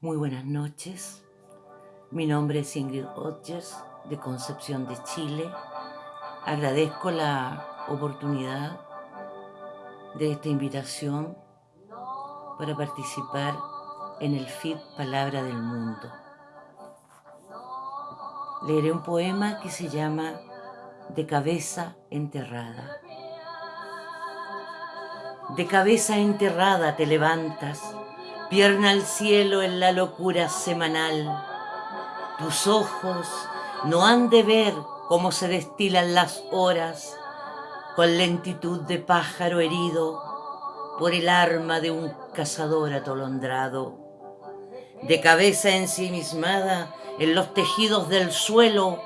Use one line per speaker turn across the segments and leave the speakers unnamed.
Muy buenas noches. Mi nombre es Ingrid Hodges, de Concepción de Chile. Agradezco la oportunidad de esta invitación para participar en el FIT Palabra del Mundo. Leeré un poema que se llama De cabeza enterrada. De cabeza enterrada te levantas pierna al cielo en la locura semanal. Tus ojos no han de ver cómo se destilan las horas con lentitud de pájaro herido por el arma de un cazador atolondrado. De cabeza ensimismada en los tejidos del suelo,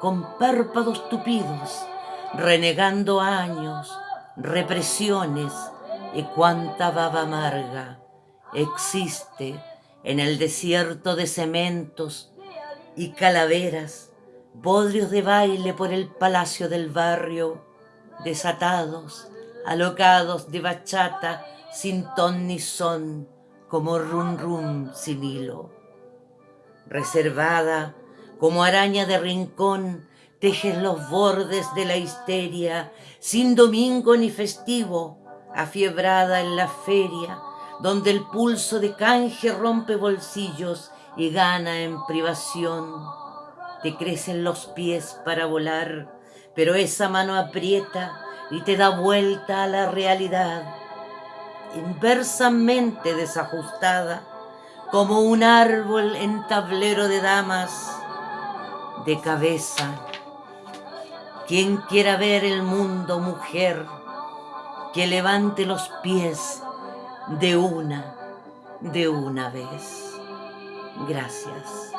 con párpados tupidos, renegando años, represiones y cuánta baba amarga existe en el desierto de cementos y calaveras, bodrios de baile por el palacio del barrio, desatados, alocados de bachata, sin ton ni son, como rum rum sin hilo. Reservada, como araña de rincón, tejes los bordes de la histeria, sin domingo ni festivo, afiebrada en la feria, donde el pulso de canje rompe bolsillos y gana en privación. Te crecen los pies para volar, pero esa mano aprieta y te da vuelta a la realidad, inversamente desajustada, como un árbol en tablero de damas, de cabeza. Quien quiera ver el mundo, mujer, que levante los pies de una, de una vez. Gracias.